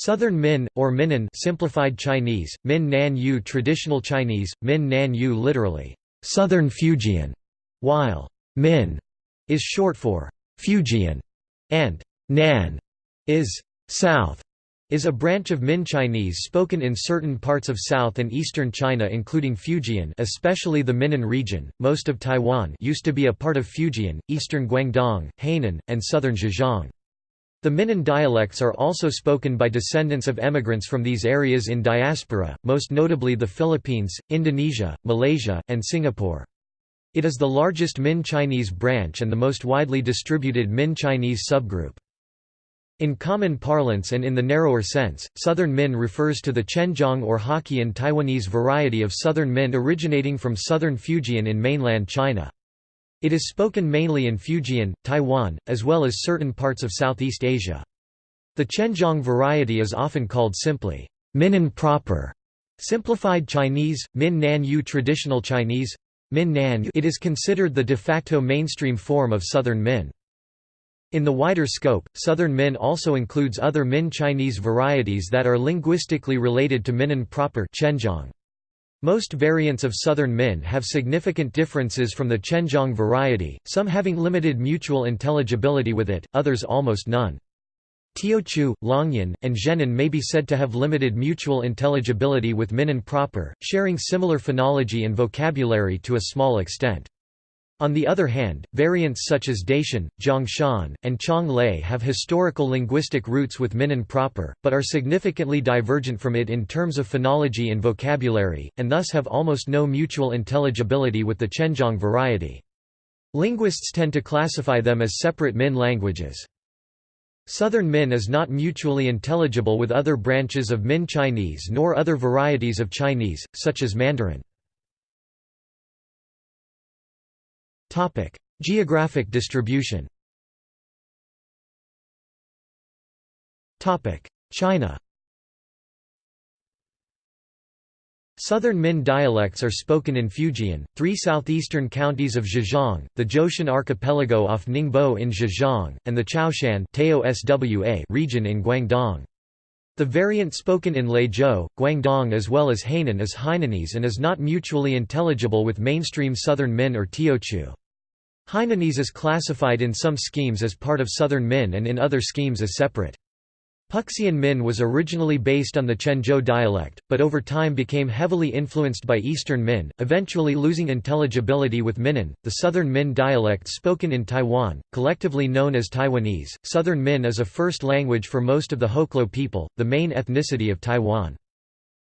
Southern Min, or Minnan simplified Chinese, Min Nan Yu traditional Chinese, Min Nan Yu literally, Southern Fujian, while Min is short for Fujian, and Nan is South is a branch of Min Chinese spoken in certain parts of South and Eastern China including Fujian especially the Minnan region. Most of Taiwan used to be a part of Fujian, eastern Guangdong, Hainan, and southern Zhejiang. The Minnan dialects are also spoken by descendants of emigrants from these areas in diaspora, most notably the Philippines, Indonesia, Malaysia, and Singapore. It is the largest Min Chinese branch and the most widely distributed Min Chinese subgroup. In common parlance and in the narrower sense, Southern Min refers to the Quanzhang or Hokkien Taiwanese variety of Southern Min originating from southern Fujian in mainland China. It is spoken mainly in Fujian, Taiwan, as well as certain parts of Southeast Asia. The Quanzhang variety is often called simply Minnan proper, simplified Chinese, Min Nan Yu traditional Chinese, Min Nan It is considered the de facto mainstream form of Southern Min. In the wider scope, Southern Min also includes other Min Chinese varieties that are linguistically related to Minnan proper Most variants of Southern Min have significant differences from the Quanzhang variety, some having limited mutual intelligibility with it, others almost none. Teochew, Longyan, and Zhenan may be said to have limited mutual intelligibility with Minnan proper, sharing similar phonology and vocabulary to a small extent. On the other hand, variants such as Datian, Zhongshan, and Chong Lei have historical linguistic roots with Minnan proper, but are significantly divergent from it in terms of phonology and vocabulary, and thus have almost no mutual intelligibility with the Quanzhang variety. Linguists tend to classify them as separate Min languages. Southern Min is not mutually intelligible with other branches of Min Chinese nor other varieties of Chinese, such as Mandarin. Topic: Geographic distribution. Topic: China. Southern Min dialects are spoken in Fujian, three southeastern counties of Zhejiang, the Zhoushan archipelago off Ningbo in Zhejiang, and the Chaoshan region in Guangdong. The variant spoken in Leizhou, Guangdong as well as Hainan is Hainanese and is not mutually intelligible with mainstream Southern Min or Teochew. Hainanese is classified in some schemes as part of Southern Min and in other schemes as separate. Puxian Min was originally based on the Quanzhou dialect, but over time became heavily influenced by Eastern Min, eventually losing intelligibility with Minnan, the Southern Min dialect spoken in Taiwan, collectively known as Taiwanese. Southern Min is a first language for most of the Hoklo people, the main ethnicity of Taiwan.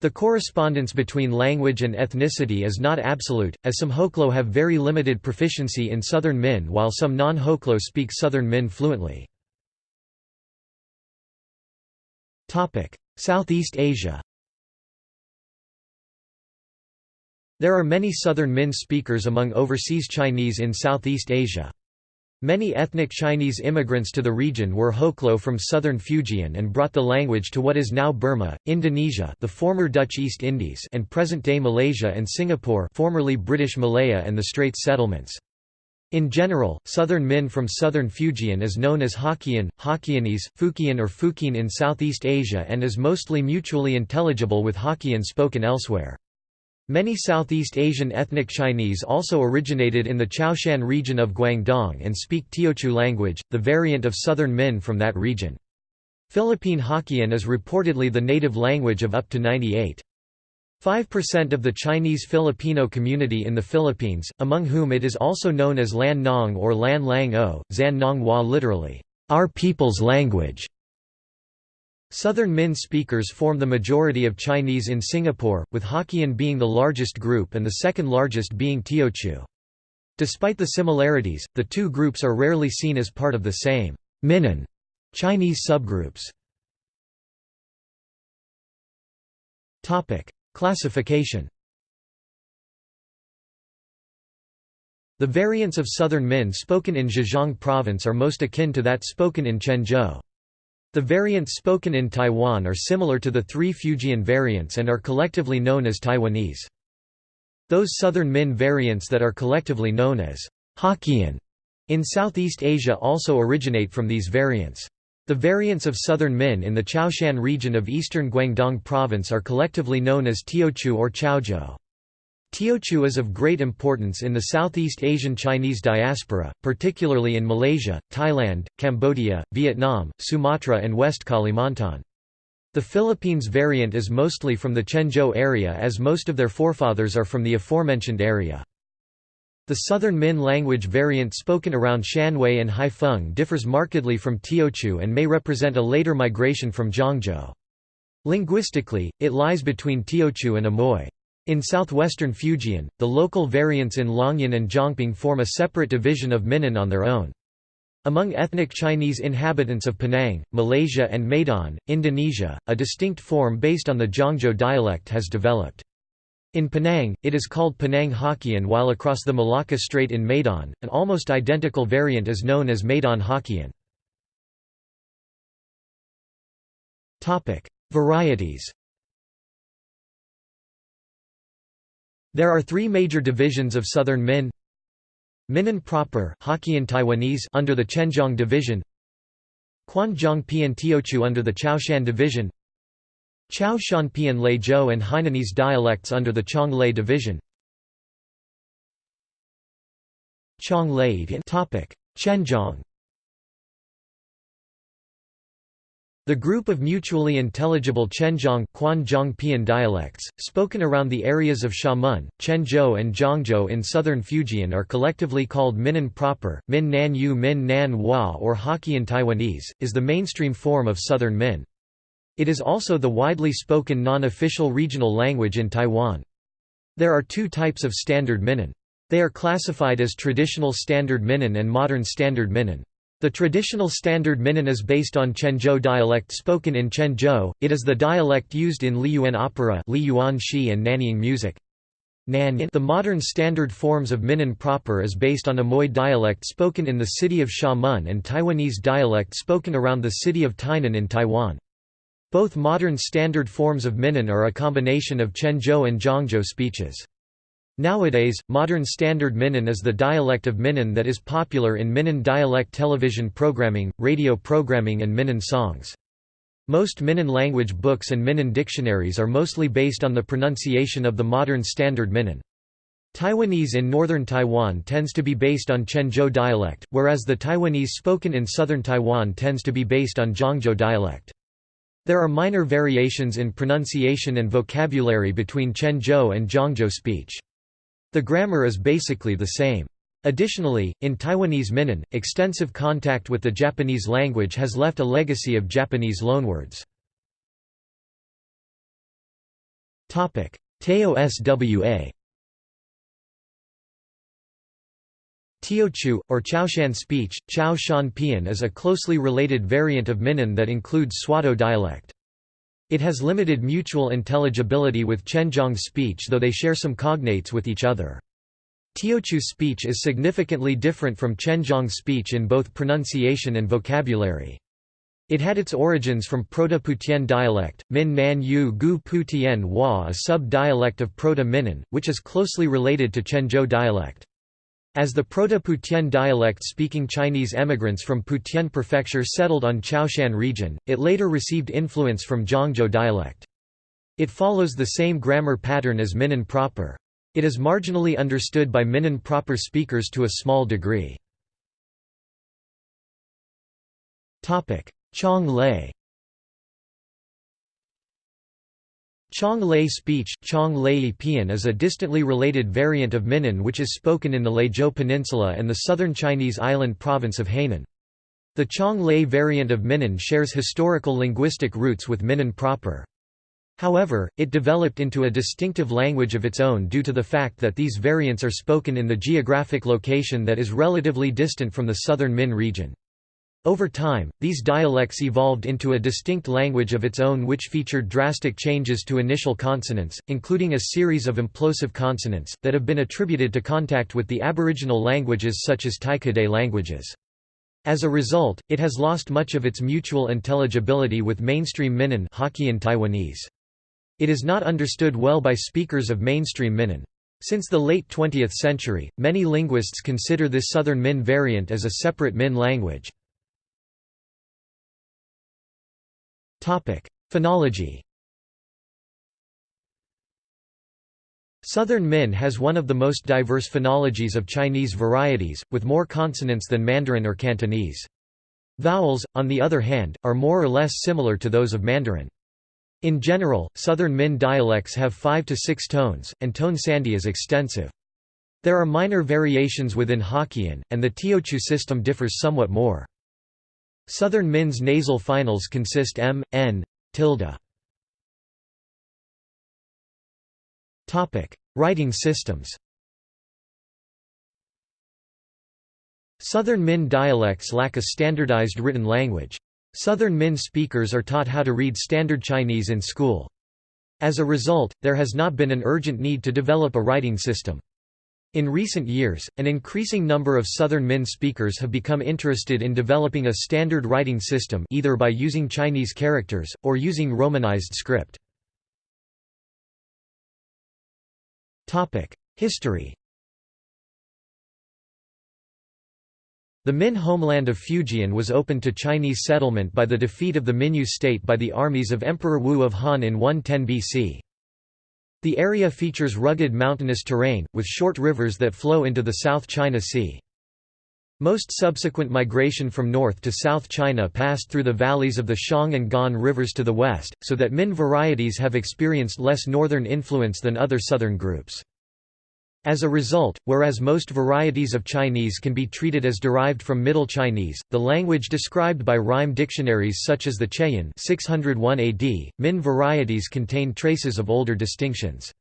The correspondence between language and ethnicity is not absolute, as some Hoklo have very limited proficiency in Southern Min while some non-Hoklo speak Southern Min fluently. Southeast Asia There are many Southern Min speakers among overseas Chinese in Southeast Asia. Many ethnic Chinese immigrants to the region were Hoklo from southern Fujian and brought the language to what is now Burma, Indonesia the former Dutch East Indies and present-day Malaysia and Singapore formerly British Malaya and the Straits settlements. In general, southern Min from southern Fujian is known as Hokkien, Hokkien,ese, Fukian or Fukian in Southeast Asia and is mostly mutually intelligible with Hokkien spoken elsewhere. Many Southeast Asian ethnic Chinese also originated in the Chaoshan region of Guangdong and speak Teochew language, the variant of Southern Min from that region. Philippine Hokkien is reportedly the native language of up to 98. 5% of the Chinese Filipino community in the Philippines, among whom it is also known as Lan Nong or Lan Lang O, Zan Nong Hua literally, our people's language. Southern Min speakers form the majority of Chinese in Singapore, with Hokkien being the largest group and the second largest being Teochew. Despite the similarities, the two groups are rarely seen as part of the same Minnan Chinese subgroups. Classification The variants of Southern Min spoken in Zhejiang province are most akin to that spoken in Quanzhou. The variants spoken in Taiwan are similar to the three Fujian variants and are collectively known as Taiwanese. Those Southern Min variants that are collectively known as Hokkien in Southeast Asia also originate from these variants. The variants of Southern Min in the Chaoshan region of eastern Guangdong province are collectively known as Teochew or Chaozhou. Teochew is of great importance in the Southeast Asian Chinese diaspora, particularly in Malaysia, Thailand, Cambodia, Vietnam, Sumatra and West Kalimantan. The Philippines variant is mostly from the Quanzhou area as most of their forefathers are from the aforementioned area. The Southern Min language variant spoken around Shanwei and Haifeng differs markedly from Teochew and may represent a later migration from Zhangzhou. Linguistically, it lies between Teochew and Amoy. In southwestern Fujian, the local variants in Longyan and Zhangping form a separate division of Minnan on their own. Among ethnic Chinese inhabitants of Penang, Malaysia and Medan, Indonesia, a distinct form based on the Zhangzhou dialect has developed. In Penang, it is called Penang Hokkien while across the Malacca Strait in Medan, an almost identical variant is known as Medan Hokkien. Varieties There are three major divisions of Southern Min. Minnan proper Hokkien and Taiwanese under the Quanzhong division. Quanzhong Pian Teochew under the Chaoshan division. Chao Shan Pian Leizhou and Hainanese dialects under the Chong Lei division Chong Lei The group of mutually intelligible Quanzhong Pian dialects, spoken around the areas of Xiamen, Quanzhou and Zhangzhou in southern Fujian are collectively called Minnan proper, Min Nan Yu Min Nan Hua or Hokkien Taiwanese, is the mainstream form of southern Min. It is also the widely spoken non-official regional language in Taiwan. There are two types of Standard Minnan. They are classified as Traditional Standard Minnan and Modern Standard Minnan. The traditional standard Minnan is based on Quanzhou dialect spoken in Quanzhou, it is the dialect used in Liyuan opera Liyuan and Nanyin music. The modern standard forms of Minnan proper is based on Amoy dialect spoken in the city of Xiamen and Taiwanese dialect spoken around the city of Tainan in Taiwan. Both modern standard forms of Minnan are a combination of Quanzhou and Zhangzhou speeches. Nowadays, modern Standard Minnan is the dialect of Minnan that is popular in Minnan dialect television programming, radio programming and Minnan songs. Most Minnan language books and Minnan dictionaries are mostly based on the pronunciation of the modern Standard Minnan. Taiwanese in northern Taiwan tends to be based on Quanzhou dialect, whereas the Taiwanese spoken in southern Taiwan tends to be based on Zhangzhou dialect. There are minor variations in pronunciation and vocabulary between Quanzhou and Zhangzhou speech. The grammar is basically the same. Additionally, in Taiwanese Minnan, extensive contact with the Japanese language has left a legacy of Japanese loanwords. Teo Swa Teochew, or Chaoshan speech, Chao Shan Pian is a closely related variant of Minnan that includes Swatow dialect. It has limited mutual intelligibility with Quanzhong speech though they share some cognates with each other. Teochew speech is significantly different from Quanzhong speech in both pronunciation and vocabulary. It had its origins from Proto-Putian dialect, Min Nan Yu Gu Pu Tien Hua a sub-dialect of Proto-Minnan, which is closely related to Quanzhou dialect. As the Proto-Putian dialect-speaking Chinese emigrants from Putian Prefecture settled on Chaoshan region, it later received influence from Zhangzhou dialect. It follows the same grammar pattern as Minnan proper. It is marginally understood by Minnan proper speakers to a small degree. Chong Lei Chong Lei speech, Chong Lei Pian is a distantly related variant of Minnan which is spoken in the Leizhou Peninsula and the southern Chinese island province of Hainan. The Chong Lei variant of Minnan shares historical linguistic roots with Minnan proper. However, it developed into a distinctive language of its own due to the fact that these variants are spoken in the geographic location that is relatively distant from the southern Min region. Over time, these dialects evolved into a distinct language of its own which featured drastic changes to initial consonants, including a series of implosive consonants, that have been attributed to contact with the aboriginal languages such as Tai-Kadai languages. As a result, it has lost much of its mutual intelligibility with mainstream Minnan Hokkien Taiwanese. It is not understood well by speakers of mainstream Minnan. Since the late 20th century, many linguists consider this Southern Min variant as a separate Min language. Phonology Southern Min has one of the most diverse phonologies of Chinese varieties, with more consonants than Mandarin or Cantonese. Vowels, on the other hand, are more or less similar to those of Mandarin. In general, Southern Min dialects have five to six tones, and tone sandhi is extensive. There are minor variations within Hokkien, and the Teochew system differs somewhat more. Southern Min's nasal finals consist m, n, tilde. Writing systems Southern Min dialects lack a standardized written language. Southern Min speakers are taught how to read Standard Chinese in school. As a result, there has not been an urgent need to develop a writing system. In recent years, an increasing number of Southern Min speakers have become interested in developing a standard writing system either by using Chinese characters, or using Romanized script. History The Min homeland of Fujian was opened to Chinese settlement by the defeat of the Minyue state by the armies of Emperor Wu of Han in 110 BC. The area features rugged mountainous terrain, with short rivers that flow into the South China Sea. Most subsequent migration from North to South China passed through the valleys of the Xiang and Gan rivers to the west, so that Min varieties have experienced less northern influence than other southern groups. As a result, whereas most varieties of Chinese can be treated as derived from Middle Chinese, the language described by rhyme dictionaries such as the Qieyun 601 AD, Min varieties contain traces of older distinctions.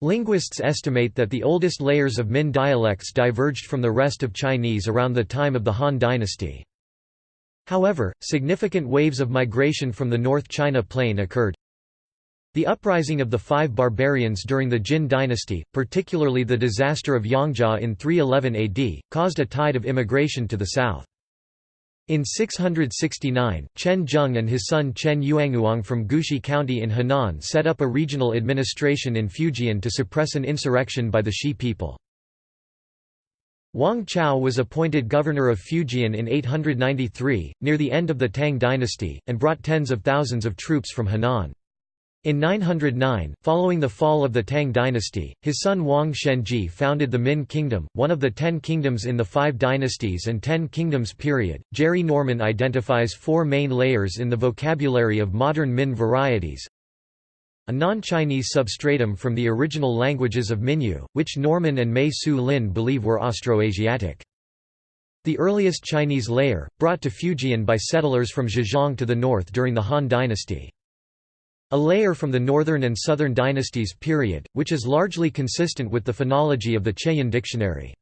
Linguists estimate that the oldest layers of Min dialects diverged from the rest of Chinese around the time of the Han dynasty. However, significant waves of migration from the North China Plain occurred, the uprising of the five barbarians during the Jin dynasty, particularly the disaster of Yongjia in 311 AD, caused a tide of immigration to the south. In 669, Chen Zheng and his son Chen Yuanguang from Gushi County in Henan set up a regional administration in Fujian to suppress an insurrection by the Shi people. Wang Chao was appointed governor of Fujian in 893, near the end of the Tang dynasty, and brought tens of thousands of troops from Henan. In 909, following the fall of the Tang dynasty, his son Wang Shenzhi founded the Min Kingdom, one of the ten kingdoms in the Five Dynasties and Ten Kingdoms period. Jerry Norman identifies four main layers in the vocabulary of modern Min varieties. A non-Chinese substratum from the original languages of Minyue, which Norman and Mei Su Lin believe were Austroasiatic. The earliest Chinese layer, brought to Fujian by settlers from Zhejiang to the north during the Han dynasty. A layer from the Northern and Southern dynasties period, which is largely consistent with the phonology of the Qieyun dictionary.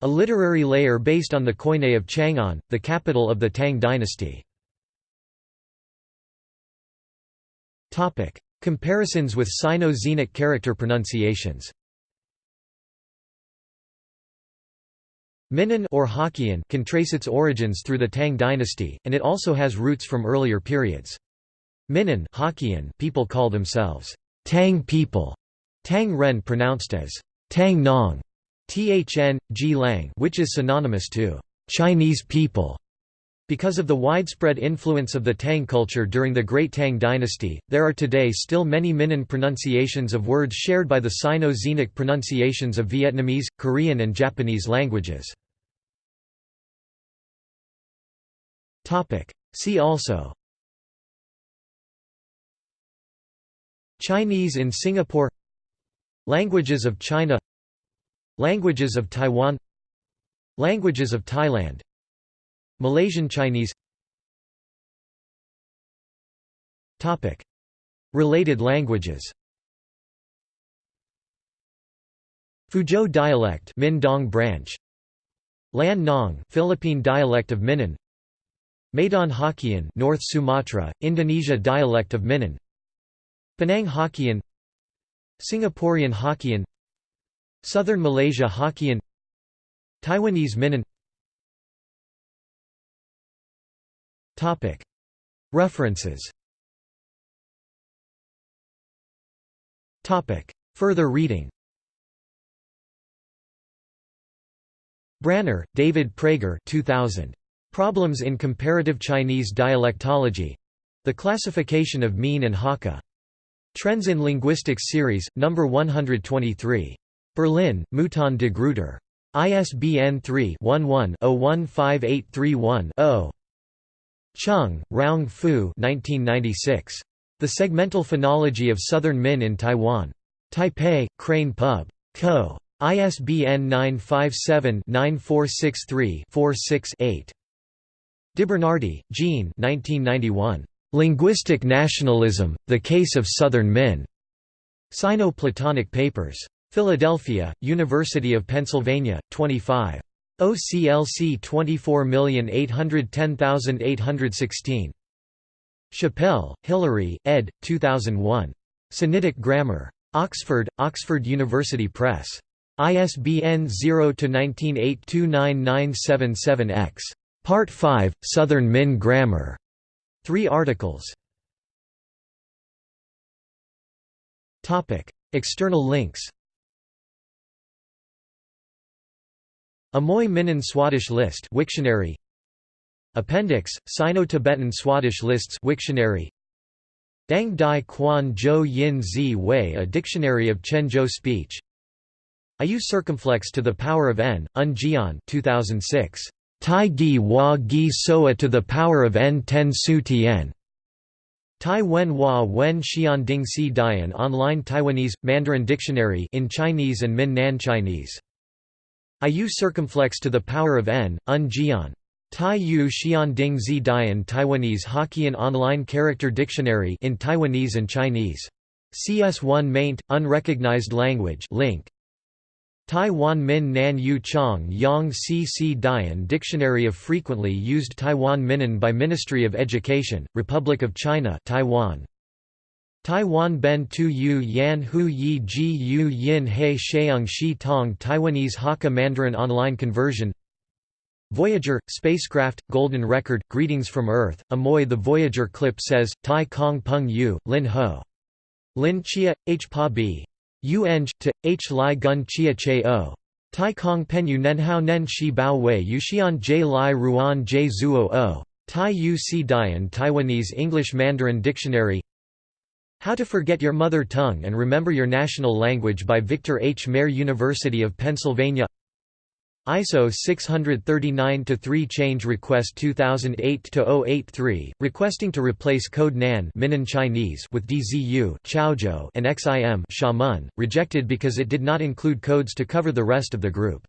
A literary layer based on the Koine of Chang'an, the capital of the Tang dynasty. Comparisons with Sino-Xenic character pronunciations Minnan or Hokkien can trace its origins through the Tang dynasty, and it also has roots from earlier periods. Minnan people call themselves Tang people, Tang Ren pronounced as Tang Nong, Thn, G Lang which is synonymous to Chinese people. Because of the widespread influence of the Tang culture during the Great Tang dynasty, there are today still many Minnan pronunciations of words shared by the Sino-Xenic pronunciations of Vietnamese, Korean and Japanese languages. See also Chinese in Singapore Languages of China Languages of Taiwan Languages of Thailand Malaysian Chinese. Topic. Related languages. Fuzhou dialect Mindong branch. Lan Nong Philippine dialect of Minnan Medan Hokkien North Sumatra Indonesia dialect of Minnan Penang Hokkien Singaporean Hokkien Southern Malaysia Hokkien Taiwanese Minnan. References. Further reading. Branner, David Prager 2000. Problems in Comparative Chinese Dialectology. The Classification of Miin and Hakka. Trends in Linguistics Series, No. 123. Berlin, Mouton de Gruyter. ISBN 3-11-015831-0. Chung, Roung Fu 1996. The Segmental Phonology of Southern Min in Taiwan. Taipei, Crane Pub. Co. ISBN 957-9463-46-8. DeBernardi, Jean 1991. Linguistic Nationalism, The Case of Southern Min. Sino-Platonic Papers. Philadelphia, University of Pennsylvania, 25. OCLC 24810816. Chappell, Hilary, ed. 2001. Sinitic Grammar. Oxford, Oxford University Press. ISBN 0-19829977-X. Part 5, Southern Min Grammar. Three articles. External links. Amoy Minnan Swadesh list Wiktionary. Appendix Sino-Tibetan Swadesh lists Wiktionary. Dang Dai Quan Zhou Yin Zi Wei A Dictionary of Quanzhou Speech. Ayu circumflex to the power of n Un Jian 2006 Tai Gi Hua Gi Soa to the power of n ten su tien Tai Wen Hua Wen Xian Ding Si Dian Online Taiwanese Mandarin Dictionary in Chinese and Min Nan Chinese Ayu circumflex to the power of n, un jian. Tai Yu Xian Ding Zi Dian Taiwanese Hokkien Online Character Dictionary in Taiwanese and Chinese. CS1 maint, unrecognized language link. Taiwan Min Nan Yu Chong Yang Si Si Dian Dictionary of frequently used Taiwan Minnan by Ministry of Education, Republic of China Taiwan. Taiwan Ben Tu Yu Yan Hu Yi Ji Yu Yin He Sheung Shi Tong Taiwanese Hakka Mandarin Online Conversion Voyager, spacecraft, golden record, greetings from Earth, Amoy The Voyager clip says, Tai Kong Peng Yu, Lin Ho. Lin Chia, H Pa B. U to, H Lai Gun Chia Che O. Tai Kong Pen Yu Nenhao Nen Shi Bao Wei Yuxian J Lai Ruan J Zuo O. Tai Yu Si Dian Taiwanese English Mandarin Dictionary how to Forget Your Mother Tongue and Remember Your National Language by Victor H. Mair University of Pennsylvania ISO 639-3 Change Request 2008-083, requesting to replace code NAN Minnan Chinese with DZU Chaozhou and XIM Xiamen, rejected because it did not include codes to cover the rest of the group.